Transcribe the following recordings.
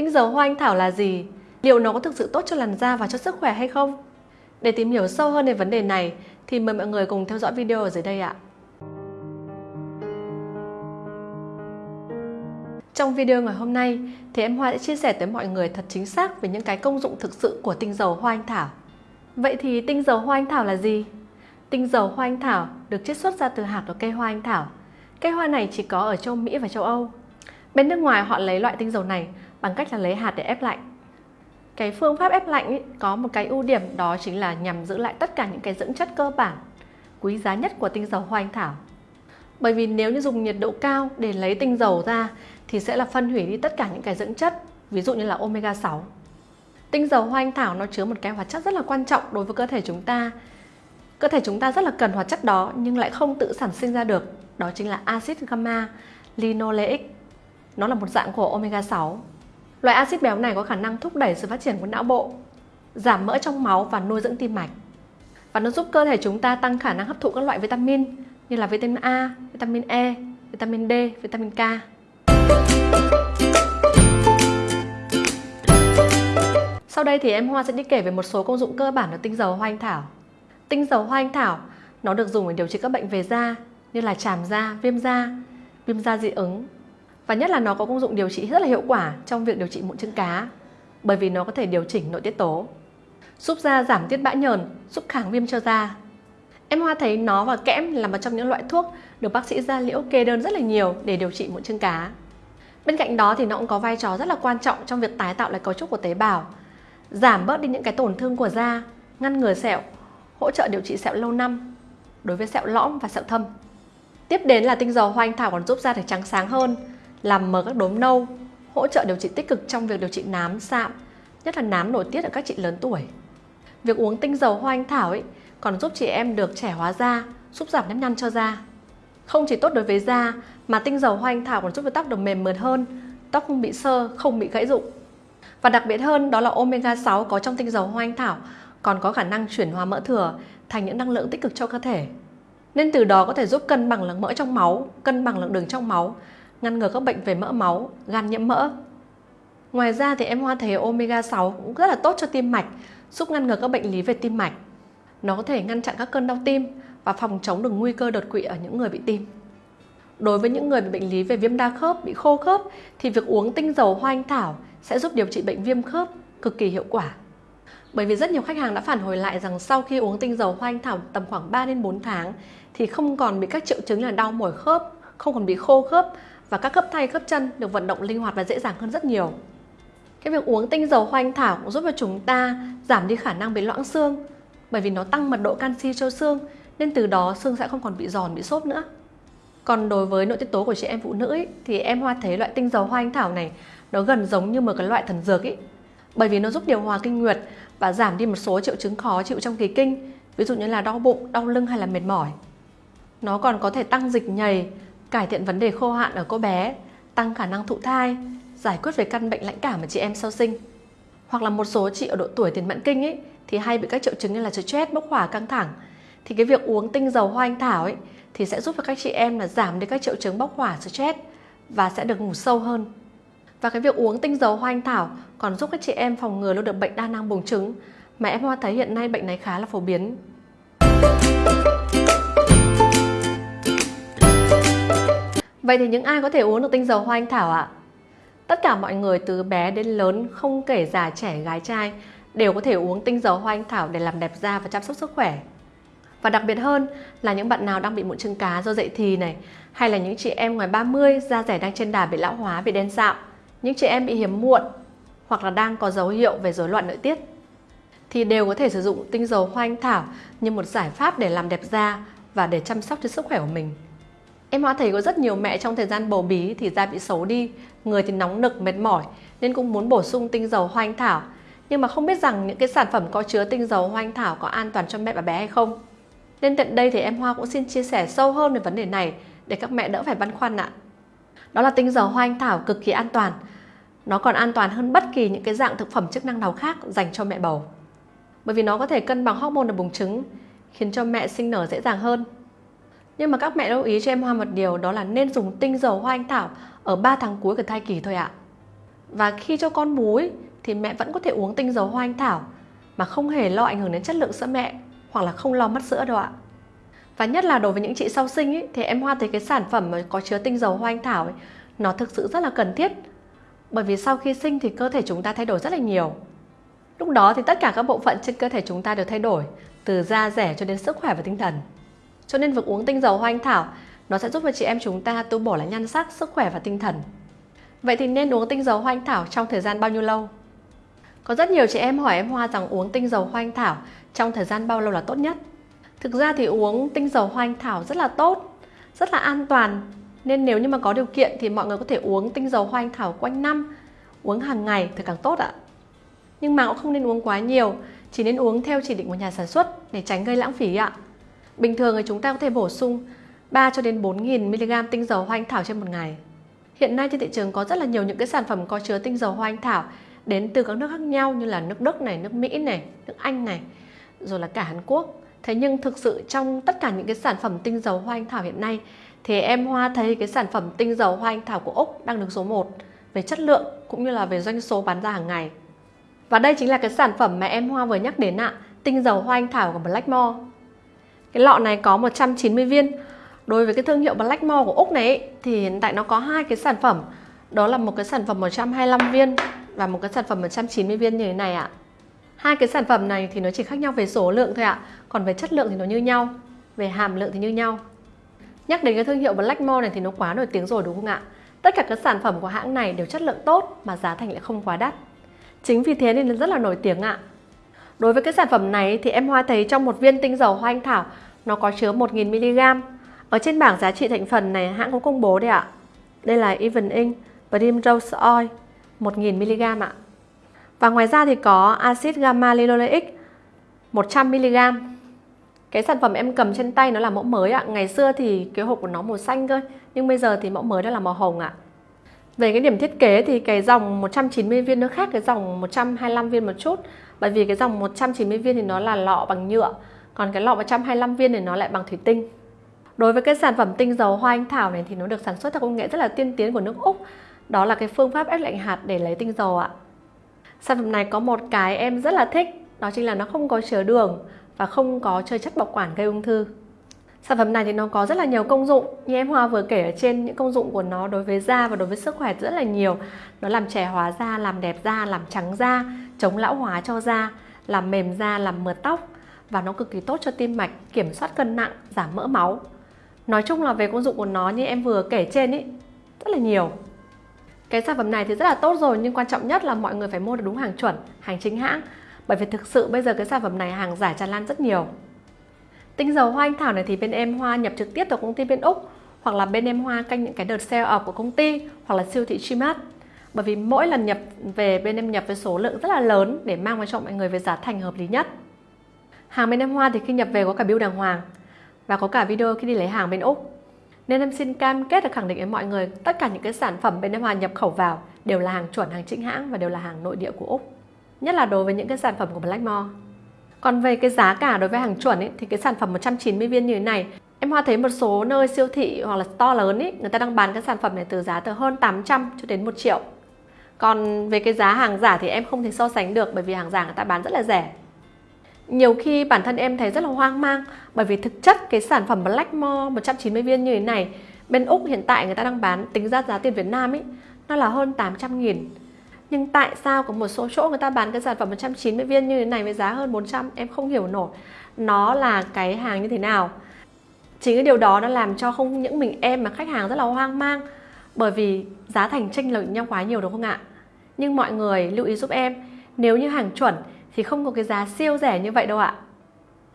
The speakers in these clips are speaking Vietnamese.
Tinh dầu hoa anh thảo là gì? Liệu nó có thực sự tốt cho làn da và cho sức khỏe hay không? Để tìm hiểu sâu hơn về vấn đề này, thì mời mọi người cùng theo dõi video ở dưới đây ạ. Trong video ngày hôm nay, thì em Hoa sẽ chia sẻ tới mọi người thật chính xác về những cái công dụng thực sự của tinh dầu hoa anh thảo. Vậy thì tinh dầu hoa anh thảo là gì? Tinh dầu hoa anh thảo được chiết xuất ra từ hạt của cây hoa anh thảo. Cây hoa này chỉ có ở châu Mỹ và châu Âu. Bên nước ngoài họ lấy loại tinh dầu này bằng cách là lấy hạt để ép lạnh. Cái phương pháp ép lạnh ý, có một cái ưu điểm đó chính là nhằm giữ lại tất cả những cái dưỡng chất cơ bản, quý giá nhất của tinh dầu hoa anh thảo. Bởi vì nếu như dùng nhiệt độ cao để lấy tinh dầu ra thì sẽ là phân hủy đi tất cả những cái dưỡng chất, ví dụ như là omega 6. Tinh dầu hoa anh thảo nó chứa một cái hoạt chất rất là quan trọng đối với cơ thể chúng ta. Cơ thể chúng ta rất là cần hoạt chất đó nhưng lại không tự sản sinh ra được, đó chính là axit gamma linoleic. Nó là một dạng của omega 6. Loại axit béo này có khả năng thúc đẩy sự phát triển của não bộ, giảm mỡ trong máu và nuôi dưỡng tim mạch. Và nó giúp cơ thể chúng ta tăng khả năng hấp thụ các loại vitamin như là vitamin A, vitamin E, vitamin D, vitamin K. Sau đây thì em Hoa sẽ đi kể về một số công dụng cơ bản của tinh dầu hoa anh thảo. Tinh dầu hoa anh thảo nó được dùng để điều trị các bệnh về da như là tràm da, viêm da, viêm da dị ứng. Và nhất là nó có công dụng điều trị rất là hiệu quả trong việc điều trị mụn trứng cá bởi vì nó có thể điều chỉnh nội tiết tố, giúp da giảm tiết bã nhờn, giúp kháng viêm cho da. Em Hoa thấy nó và kẽm là một trong những loại thuốc được bác sĩ da liễu kê đơn rất là nhiều để điều trị mụn trứng cá. Bên cạnh đó thì nó cũng có vai trò rất là quan trọng trong việc tái tạo lại cấu trúc của tế bào, giảm bớt đi những cái tổn thương của da, ngăn ngừa sẹo, hỗ trợ điều trị sẹo lâu năm đối với sẹo lõm và sẹo thâm. Tiếp đến là tinh dầu hoa anh thảo còn giúp da được trắng sáng hơn, làm mờ các đốm nâu, hỗ trợ điều trị tích cực trong việc điều trị nám, sạm, nhất là nám nổi tiết ở các chị lớn tuổi. Việc uống tinh dầu hoa anh thảo ấy còn giúp chị em được trẻ hóa da, giúp giảm nếp nhăn cho da. Không chỉ tốt đối với da mà tinh dầu hoa anh thảo còn giúp cho tóc được mềm mượt hơn, tóc không bị sơ, không bị gãy rụng. Và đặc biệt hơn đó là omega 6 có trong tinh dầu hoa anh thảo còn có khả năng chuyển hóa mỡ thừa thành những năng lượng tích cực cho cơ thể. Nên từ đó có thể giúp cân bằng lượng mỡ trong máu, cân bằng lượng đường trong máu, ngăn ngừa các bệnh về mỡ máu, gan nhiễm mỡ. Ngoài ra thì em Hoa thấy omega 6 cũng rất là tốt cho tim mạch, giúp ngăn ngừa các bệnh lý về tim mạch. Nó có thể ngăn chặn các cơn đau tim và phòng chống được nguy cơ đột quỵ ở những người bị tim. Đối với những người bị bệnh lý về viêm đa khớp, bị khô khớp thì việc uống tinh dầu hoa anh thảo sẽ giúp điều trị bệnh viêm khớp cực kỳ hiệu quả. Bởi vì rất nhiều khách hàng đã phản hồi lại rằng sau khi uống tinh dầu hoa anh thảo tầm khoảng 3 đến 4 tháng thì không còn bị các triệu chứng là đau mỏi khớp, không còn bị khô khớp và các khớp tay khớp chân được vận động linh hoạt và dễ dàng hơn rất nhiều. Cái việc uống tinh dầu hoa anh thảo cũng giúp cho chúng ta giảm đi khả năng bị loãng xương bởi vì nó tăng mật độ canxi cho xương nên từ đó xương sẽ không còn bị giòn bị xốp nữa. Còn đối với nội tiết tố của chị em phụ nữ ấy, thì em Hoa thấy loại tinh dầu hoa anh thảo này nó gần giống như một cái loại thần dược ấy. Bởi vì nó giúp điều hòa kinh nguyệt và giảm đi một số triệu chứng khó chịu trong kỳ kinh, ví dụ như là đau bụng, đau lưng hay là mệt mỏi. Nó còn có thể tăng dịch nhầy, cải thiện vấn đề khô hạn ở cô bé, tăng khả năng thụ thai, giải quyết về căn bệnh lãnh cảm ở chị em sau sinh. Hoặc là một số chị ở độ tuổi tiền mãn kinh ấy thì hay bị các triệu chứng như là stress, bốc hỏa, căng thẳng. Thì cái việc uống tinh dầu hoa anh thảo ấy thì sẽ giúp cho các chị em là giảm đi các triệu chứng bốc hỏa, stress và sẽ được ngủ sâu hơn. Và cái việc uống tinh dầu hoa anh thảo còn giúp các chị em phòng ngừa luôn được bệnh đa năng buồng trứng mà em Hoa thấy hiện nay bệnh này khá là phổ biến. Vậy thì những ai có thể uống được tinh dầu hoa anh thảo ạ? Tất cả mọi người từ bé đến lớn không kể già trẻ gái trai đều có thể uống tinh dầu hoa anh thảo để làm đẹp da và chăm sóc sức khỏe. Và đặc biệt hơn là những bạn nào đang bị mụn trứng cá do dậy thì này hay là những chị em ngoài 30 da rẻ đang trên đà bị lão hóa, bị đen sạm, những chị em bị hiếm muộn hoặc là đang có dấu hiệu về rối loạn nội tiết thì đều có thể sử dụng tinh dầu hoa anh thảo như một giải pháp để làm đẹp da và để chăm sóc cho sức khỏe của mình. Em Hoa thấy có rất nhiều mẹ trong thời gian bầu bí thì da bị xấu đi, người thì nóng nực, mệt mỏi nên cũng muốn bổ sung tinh dầu hoa anh thảo. Nhưng mà không biết rằng những cái sản phẩm có chứa tinh dầu hoa anh thảo có an toàn cho mẹ và bé hay không. Nên tận đây thì em Hoa cũng xin chia sẻ sâu hơn về vấn đề này để các mẹ đỡ phải băn khoăn ạ. Đó là tinh dầu hoa anh thảo cực kỳ an toàn. Nó còn an toàn hơn bất kỳ những cái dạng thực phẩm chức năng nào khác dành cho mẹ bầu. Bởi vì nó có thể cân bằng hormone ở buồng trứng, khiến cho mẹ sinh nở dễ dàng hơn. Nhưng mà các mẹ lưu ý cho em Hoa một điều đó là nên dùng tinh dầu hoa anh thảo ở 3 tháng cuối của thai kỳ thôi ạ. Và khi cho con bú ý, thì mẹ vẫn có thể uống tinh dầu hoa anh thảo mà không hề lo ảnh hưởng đến chất lượng sữa mẹ hoặc là không lo mất sữa đâu ạ. Và nhất là đối với những chị sau sinh ý, thì em Hoa thấy cái sản phẩm mà có chứa tinh dầu hoa anh thảo ấy, nó thực sự rất là cần thiết. Bởi vì sau khi sinh thì cơ thể chúng ta thay đổi rất là nhiều. Lúc đó thì tất cả các bộ phận trên cơ thể chúng ta đều thay đổi, từ da rẻ cho đến sức khỏe và tinh thần. Cho nên việc uống tinh dầu hoa anh thảo nó sẽ giúp cho chị em chúng ta tu bổ lại nhan sắc, sức khỏe và tinh thần. Vậy thì nên uống tinh dầu hoa anh thảo trong thời gian bao nhiêu lâu? Có rất nhiều chị em hỏi em Hoa rằng uống tinh dầu hoa anh thảo trong thời gian bao lâu là tốt nhất? Thực ra thì uống tinh dầu hoa anh thảo rất là tốt, rất là an toàn. Nên nếu như mà có điều kiện thì mọi người có thể uống tinh dầu hoa anh thảo quanh năm, uống hàng ngày thì càng tốt ạ. Nhưng mà cũng không nên uống quá nhiều, chỉ nên uống theo chỉ định của nhà sản xuất để tránh gây lãng phí ạ. Bình thường thì chúng ta có thể bổ sung 3 cho đến 4.000 mg tinh dầu hoa anh thảo trên một ngày. Hiện nay trên thị trường có rất là nhiều những cái sản phẩm có chứa tinh dầu hoa anh thảo đến từ các nước khác nhau như là nước Đức này, nước Mỹ này, nước Anh này, rồi là cả Hàn Quốc. Thế nhưng thực sự trong tất cả những cái sản phẩm tinh dầu hoa anh thảo hiện nay thì em Hoa thấy cái sản phẩm tinh dầu hoa anh thảo của Úc đang được số 1 về chất lượng cũng như là về doanh số bán ra hàng ngày. Và đây chính là cái sản phẩm mà em Hoa vừa nhắc đến ạ, tinh dầu hoa anh thảo của Blackmore. Cái lọ này có 190 viên. Đối với cái thương hiệu Blackmore của Úc này thì hiện tại nó có hai cái sản phẩm. Đó là một cái sản phẩm 125 viên và một cái sản phẩm 190 viên như thế này ạ. Hai cái sản phẩm này thì nó chỉ khác nhau về số lượng thôi ạ, còn về chất lượng thì nó như nhau, về hàm lượng thì như nhau. Nhắc đến cái thương hiệu Blackmore này thì nó quá nổi tiếng rồi đúng không ạ? Tất cả các sản phẩm của hãng này đều chất lượng tốt mà giá thành lại không quá đắt. Chính vì thế nên nó rất là nổi tiếng ạ. Đối với cái sản phẩm này thì em Hoa thấy trong một viên tinh dầu hoa anh thảo nó có chứa 1.000mg. Ở trên bảng giá trị thành phần này hãng có công bố đây ạ. Đây là Even Ink Primrose Oil 1.000mg ạ. Và ngoài ra thì có axit gamma linoleic 100mg. Cái sản phẩm em cầm trên tay nó là mẫu mới ạ. Ngày xưa thì cái hộp của nó màu xanh cơ, nhưng bây giờ thì mẫu mới đó là màu hồng ạ. Về cái điểm thiết kế thì cái dòng 190 viên nó khác cái dòng 125 viên một chút. Bởi vì cái dòng 190 viên thì nó là lọ bằng nhựa, Còn cái lọ 125 viên thì nó lại bằng thủy tinh. Đối với cái sản phẩm tinh dầu hoa anh thảo này thì nó được sản xuất theo công nghệ rất là tiên tiến của nước Úc. Đó là cái phương pháp ép lạnh hạt để lấy tinh dầu ạ. Sản phẩm này có một cái em rất là thích, Đó chính là nó không có chứa đường và không có chơi chất bảo quản gây ung thư. Sản phẩm này thì nó có rất là nhiều công dụng. Như em Hoa vừa kể ở trên những công dụng của nó đối với da và đối với sức khỏe rất là nhiều. Nó làm trẻ hóa da, làm đẹp da, làm trắng da, chống lão hóa cho da Làm mềm da, làm mượt tóc Và nó cực kỳ tốt cho tim mạch, kiểm soát cân nặng, giảm mỡ máu. Nói chung là về công dụng của nó như em vừa kể trên ý Rất là nhiều. Cái sản phẩm này thì rất là tốt rồi Nhưng quan trọng nhất là mọi người phải mua được đúng hàng chuẩn, hàng chính hãng. Bởi vì thực sự bây giờ cái sản phẩm này hàng giả tràn lan rất nhiều. Tinh dầu hoa anh thảo này thì bên em Hoa nhập trực tiếp từ công ty bên Úc hoặc là bên em Hoa canh những cái đợt sale off của công ty hoặc là siêu thị Gmart. Bởi vì mỗi lần nhập về bên em nhập với số lượng rất là lớn để mang vào cho mọi người với giá thành hợp lý nhất. Hàng bên em Hoa thì khi nhập về có cả bill đàng hoàng và có cả video khi đi lấy hàng bên Úc. Nên em xin cam kết và khẳng định với mọi người tất cả những cái sản phẩm bên em Hoa nhập khẩu vào đều là hàng chuẩn, hàng chính hãng và đều là hàng nội địa của Úc. Nhất là đối với những cái sản phẩm của Blackmore. Còn về cái giá cả đối với hàng chuẩn ấy, thì cái sản phẩm 190 viên như thế này Em Hoa thấy một số nơi siêu thị hoặc là to lớn ấy, người ta đang bán cái sản phẩm này từ giá từ hơn 800 cho đến 1 triệu. Còn về cái giá hàng giả thì em không thể so sánh được bởi vì hàng giả người ta bán rất là rẻ. Nhiều khi bản thân em thấy rất là hoang mang bởi vì thực chất cái sản phẩm Blackmore 190 viên như thế này bên Úc hiện tại người ta đang bán tính ra giá tiền Việt Nam ấy nó là hơn 800 nghìn nhưng tại sao có một số chỗ người ta bán cái sản phẩm 190 viên như thế này với giá hơn 400 em không hiểu nổi. Nó là cái hàng như thế nào? Chính cái điều đó đã làm cho không những mình em mà khách hàng rất là hoang mang, bởi vì giá thành chênh lệch nhau quá nhiều đúng không ạ? Nhưng mọi người lưu ý giúp em, nếu như hàng chuẩn thì không có cái giá siêu rẻ như vậy đâu ạ.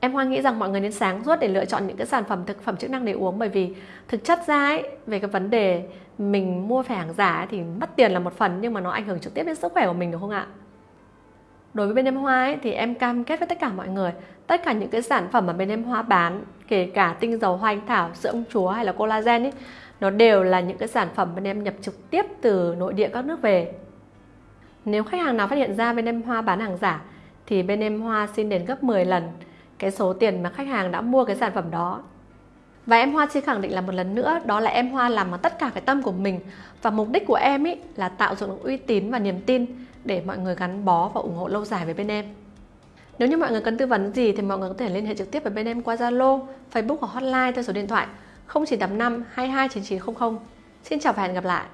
Em Hoa nghĩ rằng mọi người nên sáng suốt để lựa chọn những cái sản phẩm thực phẩm chức năng để uống bởi vì thực chất ra ấy, về cái vấn đề mình mua phải hàng giả ấy, thì mất tiền là một phần nhưng mà nó ảnh hưởng trực tiếp đến sức khỏe của mình đúng không ạ? Đối với bên em Hoa ấy, thì em cam kết với tất cả mọi người tất cả những cái sản phẩm mà bên em Hoa bán kể cả tinh dầu hoa anh thảo, sữa ông chúa hay là collagen ấy nó đều là những cái sản phẩm bên em nhập trực tiếp từ nội địa các nước về. Nếu khách hàng nào phát hiện ra bên em Hoa bán hàng giả thì bên em Hoa xin đền gấp 10 lần cái số tiền mà khách hàng đã mua cái sản phẩm đó. Và em Hoa xin khẳng định là một lần nữa đó là em Hoa làm bằng tất cả cái tâm của mình và mục đích của em ý là tạo dựng uy tín và niềm tin để mọi người gắn bó và ủng hộ lâu dài với bên em. Nếu như mọi người cần tư vấn gì thì mọi người có thể liên hệ trực tiếp với bên em qua Zalo, Facebook hoặc hotline theo số điện thoại 0985 229900. Xin chào và hẹn gặp lại.